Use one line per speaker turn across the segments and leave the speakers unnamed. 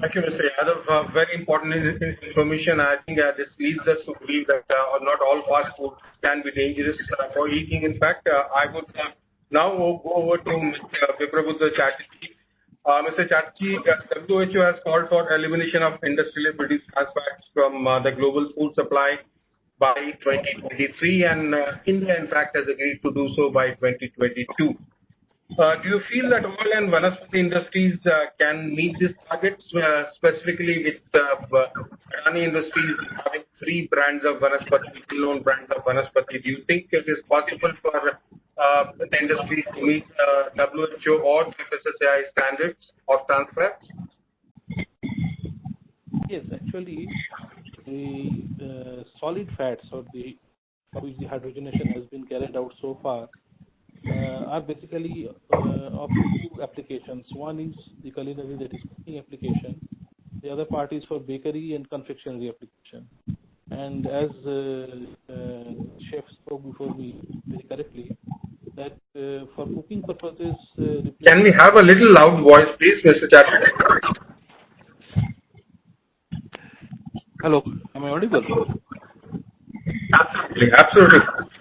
Thank you, Mr. Yadav. Uh, very important information. I think uh, this leads us to believe that uh, not all fast food can be dangerous for eating. In fact, I would now go over to Mr. Biprabuddha Chatterjee. Mr. Chatterjee, WHO has called for elimination of industrially produced trans fats from the global food supply by 2023, and India, in fact, has agreed to do so by 2022. Uh, do you feel that oil and Vanaspati Industries uh, can meet these targets, uh, specifically with Adani Industries having three brands of Vanaspati, well-known brands of Vanaspati? Do you think it is possible for the industry to meet WHO or FSSAI standards of trans fats?
Yes. Actually, the solid fats which the hydrogenation has been carried out so far Uh, are basically uh, of two applications. One is the culinary, that is cooking application. The other part is for bakery and confectionery application. And as uh, chef spoke before me very correctly, that for cooking purposes.
Can we have a little loud voice, please, Mr. Chatterjee?
Hello, am I audible?
Absolutely.
Yeah.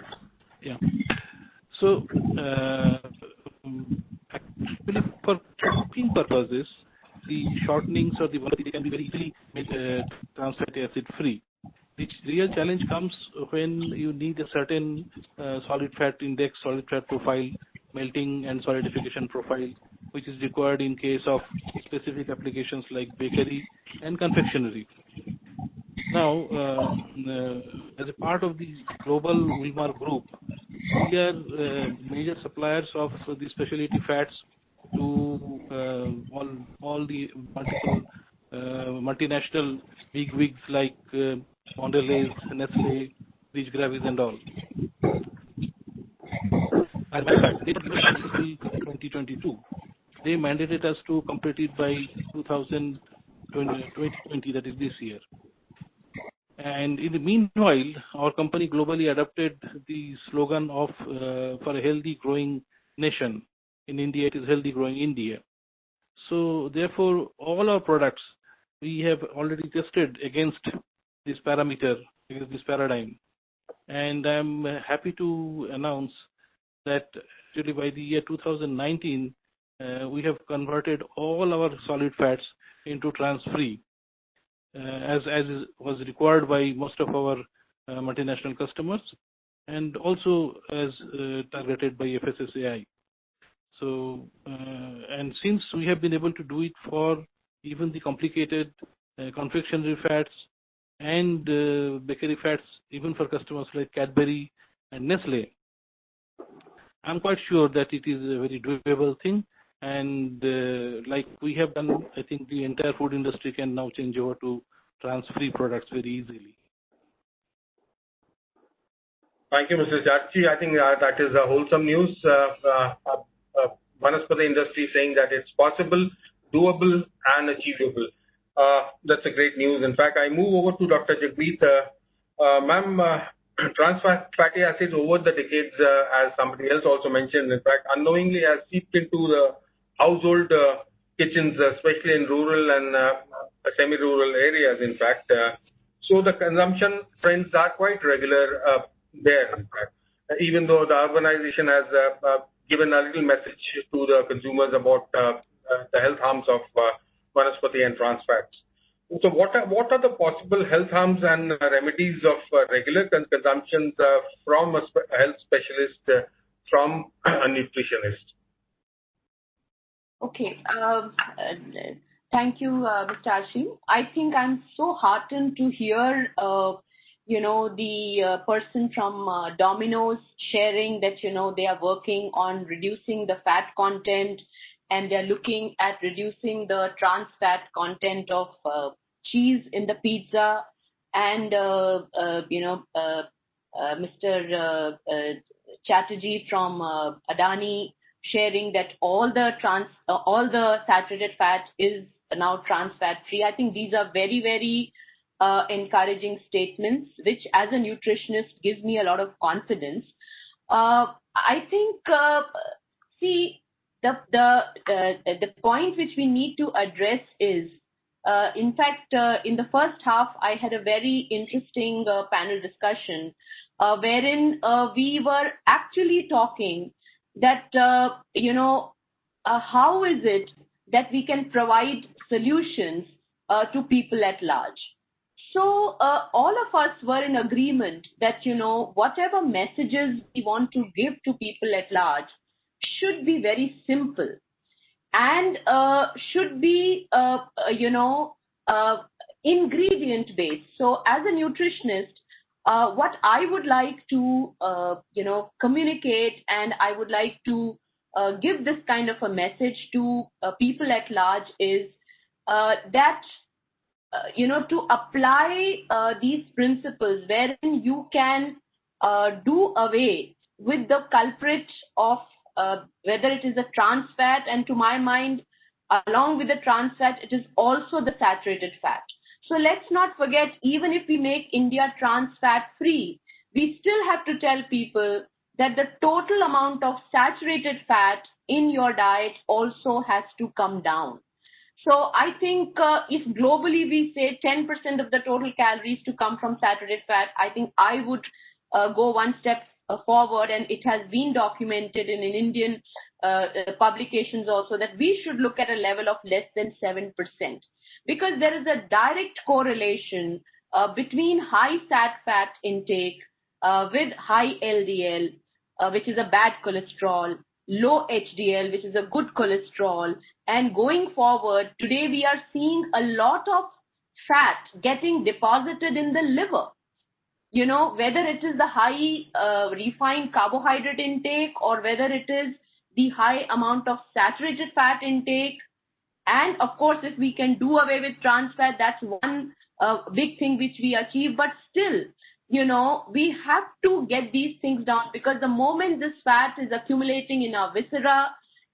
So, uh, actually, for cooking purposes, the shortenings or the Vanaspati can be very easily fatty uh, acid free. The real challenge comes when you need a certain uh, solid fat index, solid fat profile, melting and solidification profile, which is required in case of specific applications like bakery and confectionery. Now, as a part of the global Wilmar Group, we are uh, major suppliers of the specialty fats to uh, all the uh, multinational bigwigs like Mondelez, Nestlé, Rich Graviss, and all. As fact, 2022, they mandated us to complete it by 2020, that is this year. And in the meanwhile, our company globally adopted the slogan of uh, for a healthy growing nation. In India, it is healthy growing India. So therefore, all our products, we have already tested against this parameter, against this paradigm. And I'm happy to announce that actually by the year 2019, uh, we have converted all our solid fats into trans-free, Uh, as as was required by most of our uh, multinational customers, and also as uh, targeted by FSSAI. So, and since we have been able to do it for even the complicated confectionery fats and bakery fats, even for customers like Cadbury and Nestlé, I'm quite sure that it is a very doable thing. And uh, like we have done, I think the entire food industry can now change over to trans-free products very easily.
Thank you, Mr. Chatterjee. I think uh, that is a wholesome news. One is for the industry saying that it's possible, doable, and achievable. Uh, that's a great news. In fact, I move over to Dr. Jagmeet. Ma'am, trans fatty acids over the decades, as somebody else also mentioned, in fact, unknowingly has seeped into the household uh, kitchens, uh, especially in rural and uh, semi-rural areas, in fact. So the consumption trends are quite regular there, in fact, even though the urbanization has given a little message to the consumers about the health harms of Vanaspati and trans fats. So what what are the possible health harms and remedies of regular consumption from a health specialist, from a nutritionist?
Okay. Um, thank you, uh, Mr. Ashin. I think I'm so heartened to hear uh, you know, the uh, person from uh, Domino's sharing that you know, they are working on reducing the fat content, and they're looking at reducing the trans fat content of cheese in the pizza. And, you know, Mr. Chatterjee from Adani sharing that all the trans, all the saturated fat is now trans fat free. I think these are very very encouraging statements, which as a nutritionist, gives me a lot of confidence. I think, see, the point which we need to address is uh, in fact, uh, in the first half, I had a very interesting uh, panel discussion uh, wherein uh, we were actually talking that, uh, you know, how is it that we can provide solutions to people at large? So all of us were in agreement that, you know, whatever messages we want to give to people at large should be very simple and uh, should be, uh, uh you know, uh, ingredient based. So as a nutritionist, uh, what I would like to, you know, communicate and I would like to give this kind of a message to people at large is that uh, you know, to apply uh, these principles wherein you can uh, do away with the culprit of uh, whether it is a trans fat, and to my mind, along with the trans fat, it is also the saturated fat. So let's not forget, even if we make India trans fat free, we still have to tell people that the total amount of saturated fat in your diet also has to come down. So I think uh, if globally we say 10% of the total calories to come from saturated fat, I think I would uh, go one step forward, and it has been documented in, in Indian uh, uh, publications also that we should look at a level of less than 7%. Because there is a direct correlation uh, between high sat fat intake uh, with high LDL, uh, which is a bad cholesterol, low HDL, which is a good cholesterol. And going forward, today we are seeing a lot of fat getting deposited in the liver you know, whether it is the high uh, refined carbohydrate intake or whether it is the high amount of saturated fat intake. And of course, if we can do away with trans fat, that's one uh, big thing which we achieve. But still, you know, we have to get these things down because the moment this fat is accumulating in our viscera,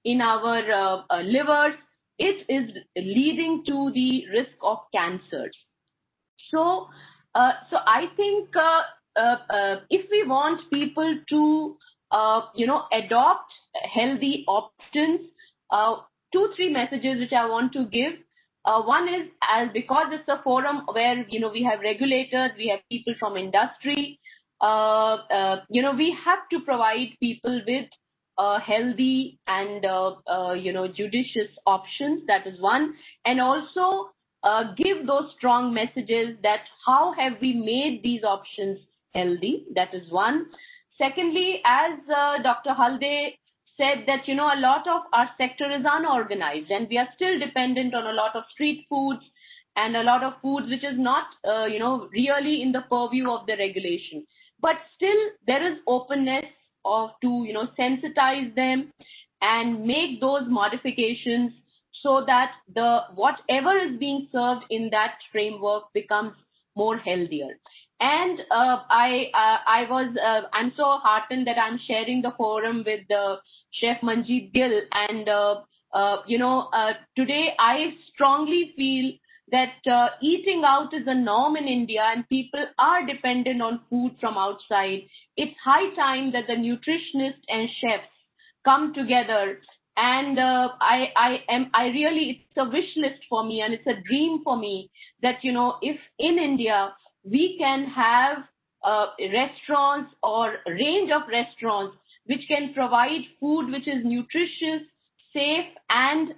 in our uh, uh, livers, it is leading to the risk of cancers. So, so I think uh, uh, if we want people to, you know, adopt healthy options, two, three messages which I want to give. Uh, one is as because it's a forum where you know we have regulators, we have people from industry. Uh, uh, you know we have to provide people with healthy and you know judicious options. That is one, and also uh, give those strong messages that how have we made these options healthy? That is one. Secondly, as uh, Dr. Halde said that, you know, a lot of our sector is unorganized and we are still dependent on a lot of street foods and a lot of foods which is not, uh, you know, really in the purview of the regulation. But still there is openness of to, you know, sensitize them and make those modifications so that the whatever is being served in that framework becomes more healthier. And uh, I uh, I was uh, I'm so heartened that I'm sharing the forum with the Chef Manjeet Gill, and uh, uh, you know uh, today I strongly feel that eating out is a norm in India, and people are dependent on food from outside. It's high time that the nutritionists and chefs come together and uh, I, I am I really it's a wish list for me and it's a dream for me that you know if in India we can have uh, restaurants or range of restaurants which can provide food which is nutritious, safe and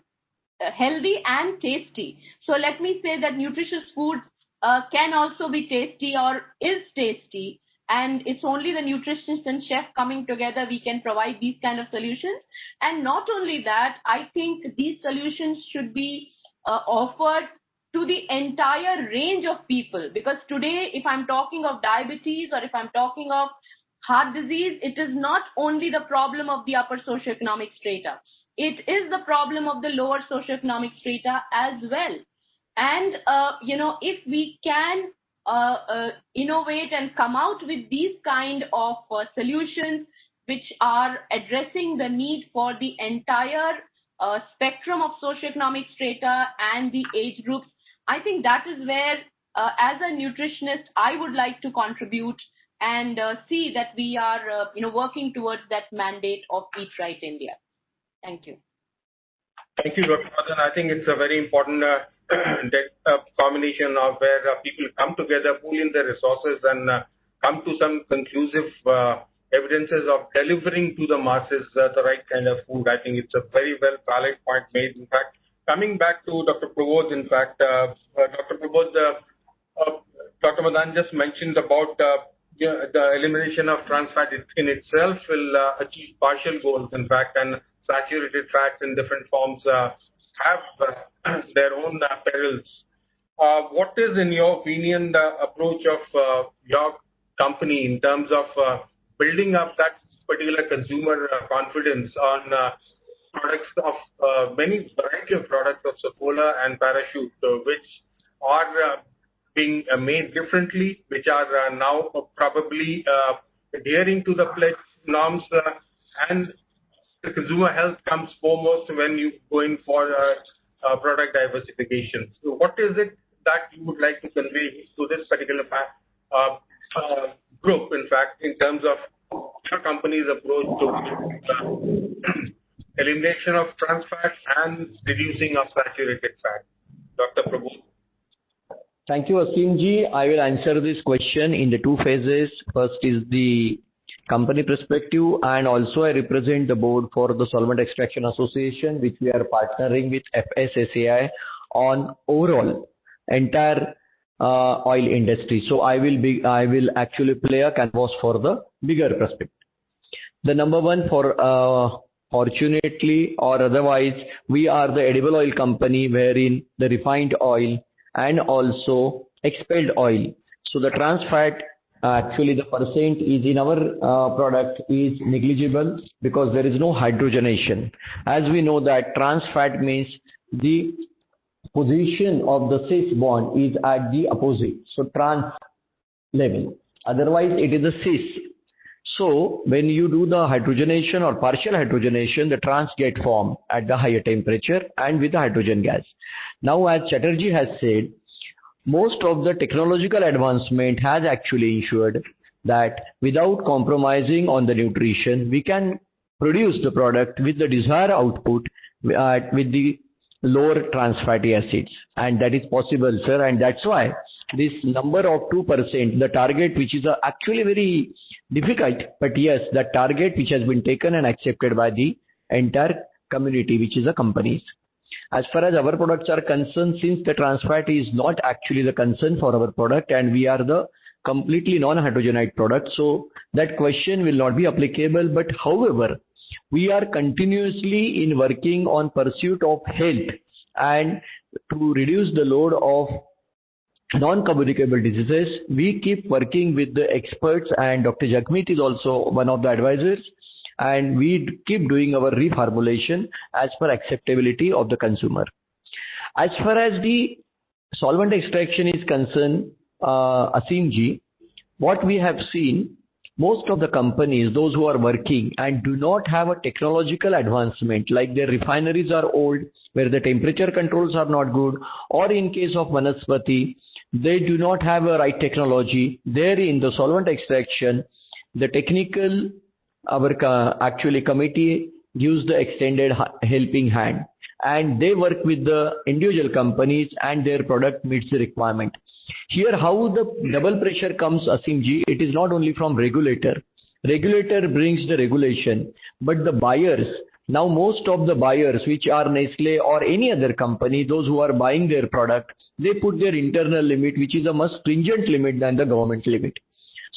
uh, healthy and tasty. So let me say that nutritious food uh, can also be tasty or is tasty and it's only the nutritionist and chef coming together we can provide these kind of solutions. And not only that i think these solutions should be uh, offered to the entire range of people. Because today if i'm talking of diabetes or if i'm talking of heart disease it is not only the problem of the upper socioeconomic strata. It is the problem of the lower socioeconomic strata as well. And uh, you know if we can innovate and come out with these kind of uh, solutions which are addressing the need for the entire uh, spectrum of socioeconomic strata and the age groups. I think that is where, uh, as a nutritionist, I would like to contribute and uh, see that we are, you know, working towards that mandate of Eat Right India. Thank you.
Thank you, Dr. Madan. I think it's a very important Uh, combination of where uh, people come together, pool in their resources, and uh, come to some conclusive evidences of delivering to the masses the right kind of food. I think it's a very well valid point made. In fact, coming back to Dr. Prabodh, in fact, Dr. Prabodh, Dr. Madan just mentioned about the elimination of trans fat in itself will achieve partial goals, in fact, and saturated fats in different forms have uh, their own perils. Uh, what is, in your opinion, the approach of uh, your company in terms of building up that particular consumer confidence on products of many variety of products of Saffola and Parachute, which are being made differently, which are now probably adhering to the pledge norms, and the consumer health comes foremost when you go in for uh, uh, product diversification. What is it that you would like to convey to this particular uh, group, in fact, in terms of your company's approach to elimination of trans fat and reducing of saturated fat? Dr. Prabodh.
Thank you, Aseem Ji. I will answer this question in the two phases. First is the company perspective, and also I represent the board for the Solvent Extraction Association, which we are partnering with FSSAI on overall entire oil industry. So I will be I will actually play a canvas for the bigger perspective. The number one, for uh, fortunately or otherwise, we are the edible oil company wherein the refined oil and also expelled oil. So the trans fat, actually the percent is in our uh, product is negligible because there is no hydrogenation. As we know that trans fat means the position of the cis bond is at the opposite, so trans level. Otherwise, it is a cis. So when you do the hydrogenation or partial hydrogenation, the trans get formed at the higher temperature and with the hydrogen gas. Now, as Chatterjee has said, most of the technological advancement has actually ensured that without compromising on the nutrition, we can produce the product with the desired output with the lower trans fatty acids. And that is possible, sir. And that's why this number of 2%, the target, which is uh, actually very difficult, but yes, the target which has been taken and accepted by the entire community, which is the companies. As far as our products are concerned, since the trans fat is not actually the concern for our product, and we are the completely non-hydrogenate product, so that question will not be applicable. But however, we are continuously in working on pursuit of health and to reduce the load of non-communicable diseases. We keep working with the experts, and Dr. Jagmeet is also one of the advisors, and we keep doing our reformulation as per acceptability of the consumer. As far as the solvent extraction is concerned, uh, Aseem Ji, what we have seen, most of the companies, those who are working and do not have a technological advancement, like their refineries are old, where the temperature controls are not good, or in case of Vanaspati, they do not have a right technology. There in the solvent extraction, the technical, our actually committee gives the extended helping hand, and they work with the individual companies and their product meets the requirement. Here, how the double pressure comes, Aseem Ji, it is not only from regulator. Regulator brings the regulation, but the buyers, now most of the buyers, which are Nestlé or any other company, those who are buying their product, they put their internal limit, which is a much stringent limit than the government limit.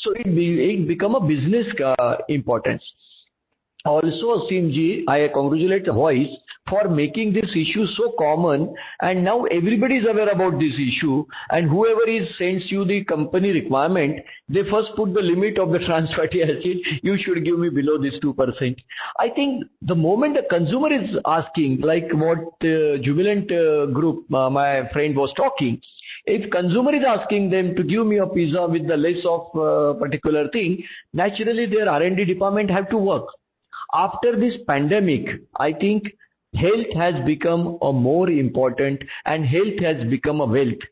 So it become a business uh, importance. Also, Ji, I congratulate Voice for making this issue so common, and now everybody is aware about this issue, and whoever is sends you the company requirement, they first put the limit of the trans fatty acid, you should give me below this 2%. I think the moment the consumer is asking, like what uh, Jubilant uh, Group, my friend was talking, if consumer is asking them to give me a pizza with the less of uh, particular thing, naturally their R&D department have to work. After this pandemic, I think health has become a more important and health has become a wealth.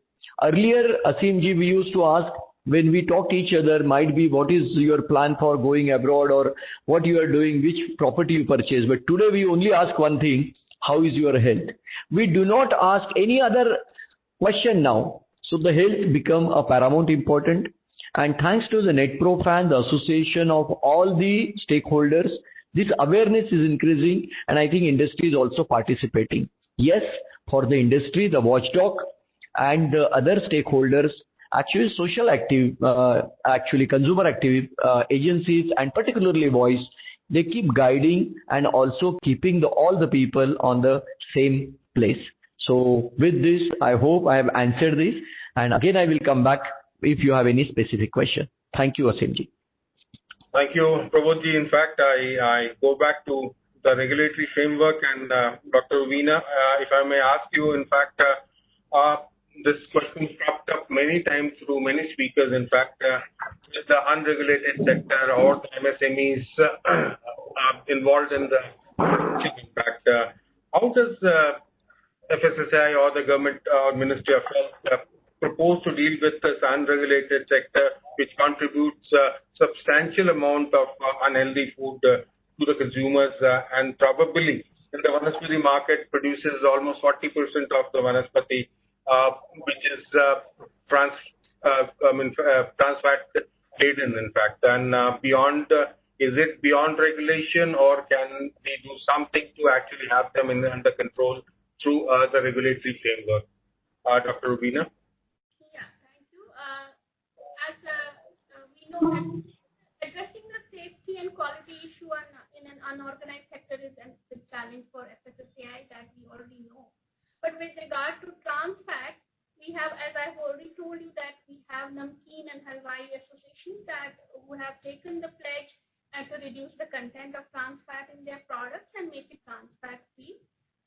Earlier, Aseem Ji, we used to ask when we talk to each other, might be what is your plan for going abroad or what you are doing, which property you purchase. But today we only ask one thing, how is your health? We do not ask any other question now. So the health become a paramount important and thanks to the NetProfan, the association of all the stakeholders, this awareness is increasing and I think industry is also participating. Yes, for the industry, the watchdog and the other stakeholders, actually social active, uh, actually consumer active uh, agencies and particularly voice, they keep guiding and also keeping the, all the people on the same place. So with this, I hope I have answered this. And again, I will come back if you have any specific question. Thank you, Asimji.
Thank you, Prabodhji. In fact, I, I go back to the regulatory framework and uh, Dr. Veena, uh, if I may ask you, in fact, uh, uh this question cropped up many times through many speakers, in fact, uh, the unregulated sector or the MSMEs uh, involved in the in fact. how does FSSAI or the government uh, or Ministry of Health uh, propose to deal with this unregulated sector, which contributes a substantial amount of uh, unhealthy food uh, to the consumers uh, and probably in the Vanaspati market produces almost 40% of the Vanaspati, uh, which is trans, I mean, trans fat laden, in fact. And beyond, is it beyond regulation or can we do something to actually have them in, under control through uh, the regulatory framework? Uh, Dr. Rubina?
Yeah, thank you. Uh, as we know addressing the safety and quality issue in an unorganized sector is a challenge for FSSAI that we already know. But with regard to trans fat, we have, as I've already told you, that we have Namkeen and Halwai Association that who have taken the pledge to reduce the content of trans fat in their products and make it trans fat free.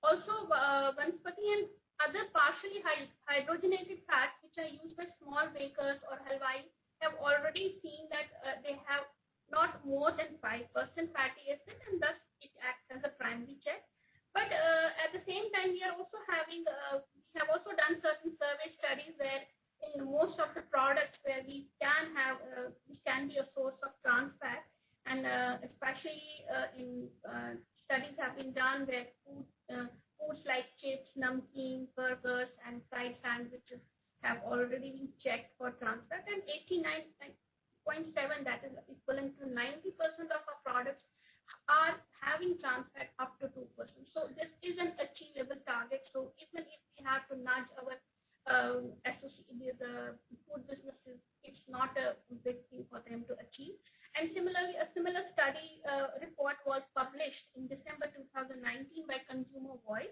Also, uh, Vanaspati and other partially hydrogenated fats which are used by small bakers or halwai have already seen that uh, they have not more than 5% fatty acid and thus it acts as a primary check. But uh, at the same time, we are also having, uh, we have also done certain survey studies where in most of the products where we can have, uh, we can be a source of trans fat and uh, especially uh, in studies have been done where food, foods like chips, namkeen, burgers and fried sandwiches have already been checked for trans fat, and 89.7 that is equivalent to 90% of our products are having trans fat up to 2%. So this is an achievable target. So even if we have to nudge our um, the food businesses, it's not a big thing for them to achieve. And similarly, a similar study uh, report was published in December 2019 by Consumer Voice,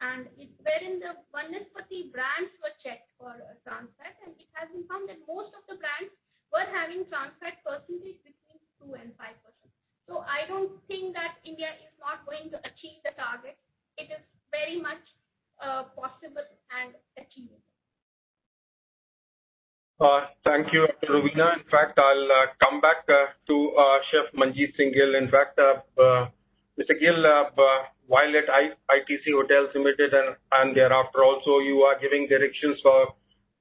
and it, wherein the Vanaspati brands were checked for uh, trans fat, and it has been found that most of the brands were having trans fat percentage between 2 and 5 percent. So I don't think that India is not going to achieve the target. It is very much uh, possible and achievable.
Uh, thank you, Dr. Rubina. In fact, I'll uh, come back uh, to uh, Chef Gill. In fact, Mr. Gill, while at ITC Hotels Limited and, thereafter also you are giving directions for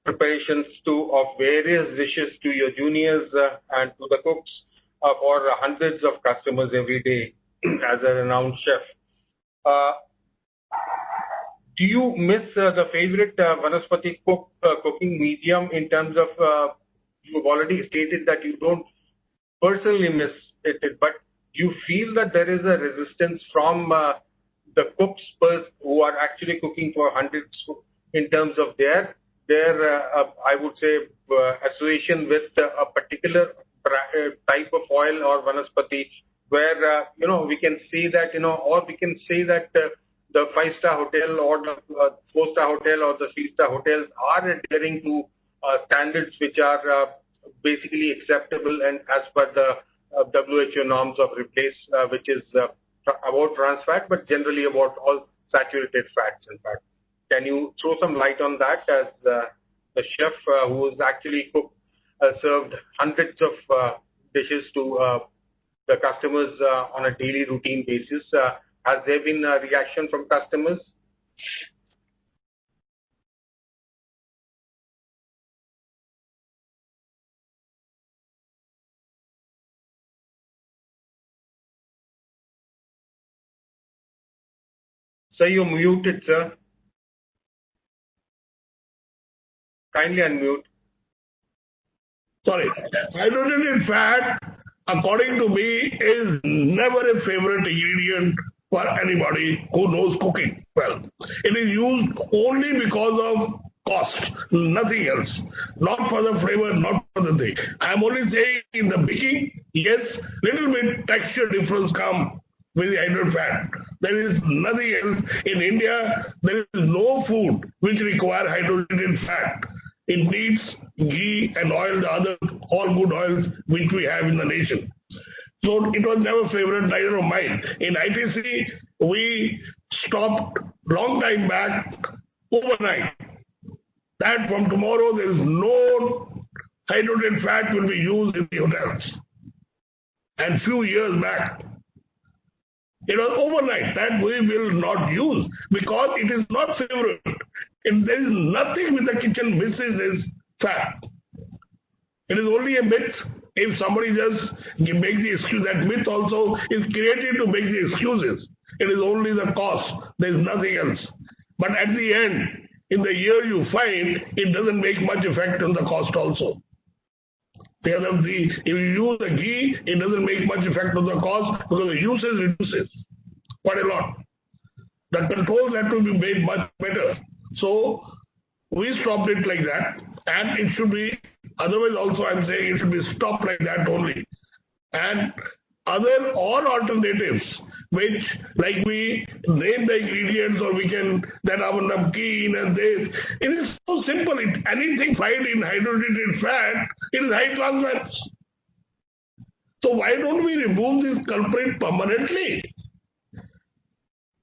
preparations to of various dishes to your juniors uh, and to the cooks uh, for hundreds of customers every day as a renowned chef. Uh, do you miss uh, the favorite uh, Vanaspati cook, uh, cooking medium in terms of, uh, you've already stated that you don't personally miss it, but you feel that there is a resistance from the cooks who are actually cooking for hundreds in terms of their their uh, uh, I would say uh, association with a particular type of oil or vanaspati where you know we can see that you know or we can see that the five star hotel or the uh, four star hotel or the three star hotels are adhering to uh, standards which are uh, basically acceptable and as per the WHO norms of replace, which is about trans fat, but generally about all saturated fats, in fact. Can you throw some light on that as the, the chef uh, who has actually cooked, uh, served hundreds of uh, dishes to uh, the customers uh, on a daily routine basis? Uh, has there been a reaction from customers? Sir, you're muted, sir. Kindly unmute.
Sorry. Hydrogenated fat, according to me, is never a favorite ingredient for anybody who knows cooking well. It is used only because of cost, nothing else. Not for the flavor, not for the thing. I'm only saying in the baking, yes, little bit texture difference come with the hydrogenated fat. There is nothing else. In India, there is no food which require hydrogenated fat. It needs ghee and oil, the other all good oils which we have in the nation. So it was never favorite, neither of mine. In ITC, we stopped long time back overnight. That from tomorrow there is no hydrogen fat will be used in the hotels. And few years back, it was overnight that we will not use because it is not favorite. And there is nothing with the kitchen misses is fat. It is only a myth. If somebody just make the excuse, that myth also is created to make the excuses. It is only the cost. There is nothing else. But at the end, in the year you find, it doesn't make much effect on the cost also. Because of the, if you use the ghee, it doesn't make much effect on the cost because the usage reduces quite a lot. The controls have to be made much better. So we stopped it like that, and it should be otherwise. Also, I'm saying it should be stopped like that only. And other all alternatives which like we name the ingredients or we can that our namkeen and this. It is so simple. It, anything fried in hydrogenated fat, it is high fats. So why don't we remove this culprit permanently?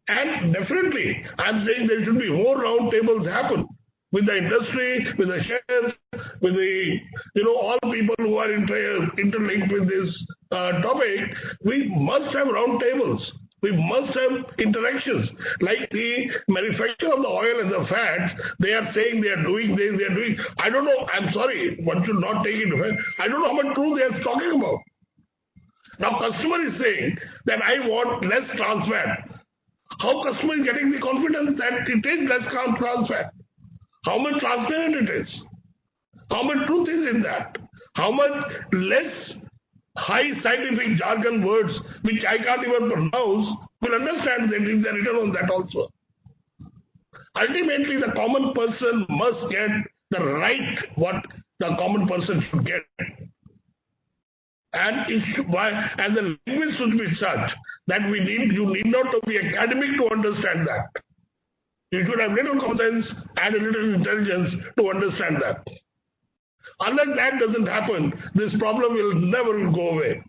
And definitely, I'm saying there should be more round tables happen with the industry, with the chefs, with the, you know, all people who are inter interlinked with this uh, topic. We must have round tables. We must have interactions. Like the manufacture of the oil and the fats, they are saying they are doing this, they are doing. I don't know. I'm sorry. One should not take it. I don't know how much truth they are talking about. Now, customer is saying that I want less trans fat. How customer is getting the confidence that it is less trans fat? How much transparent it is? How much truth is in that? How much less high scientific jargon words which I can't even pronounce will understand that if they're written on that also. Ultimately, the common person must get the right what the common person should get. And it should, and the language should be such that we need you need not to be academic to understand that. You should have little common sense and a little intelligence to understand that. Unless that doesn't happen, this problem will never go away.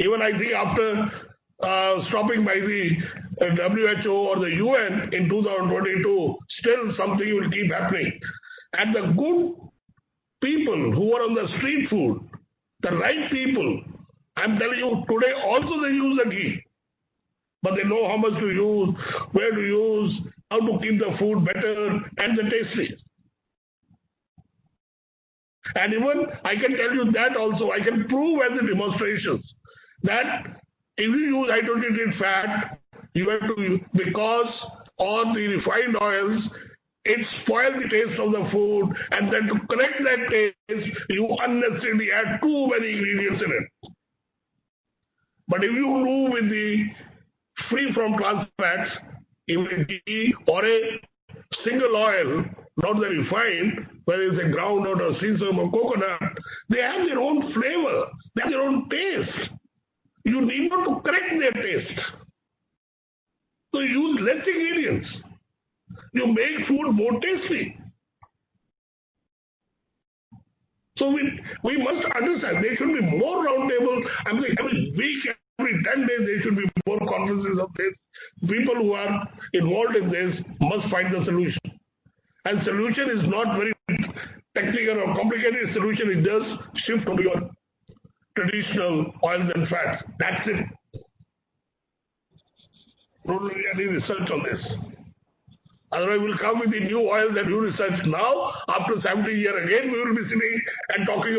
Even I think after uh, stopping by the uh, WHO or the UN in 2022, still something will keep happening. And the good people who are on the street food, the right people, I'm telling you, today also they use the ghee. But they know how much to use, where to use, how to keep the food better and the tastiest. And even I can tell you that also, I can prove as the demonstrations that if you use hydrogenated fat, you have to, because on the refined oils, it spoils the taste of the food, and then to correct that taste, you unnecessarily add too many ingredients in it. But if you do with the free from trans fats, even ghee or a single oil, not the refined, whether it's a groundnut or sesame or coconut, they have their own flavor, they have their own taste. You need not to correct their taste. So use less ingredients. You make food more tasty. So we, we must understand there should be more roundtable. I mean, every week, every 10 days, there should be more conferences of this. People who are involved in this must find the solution. And solution is not very technical or complicated. Solution is just shift to your traditional oils and fats. That's it. Don't do any research on this. Otherwise, we'll come with the new oils and new research now. After 70 years again, we will be sitting and talking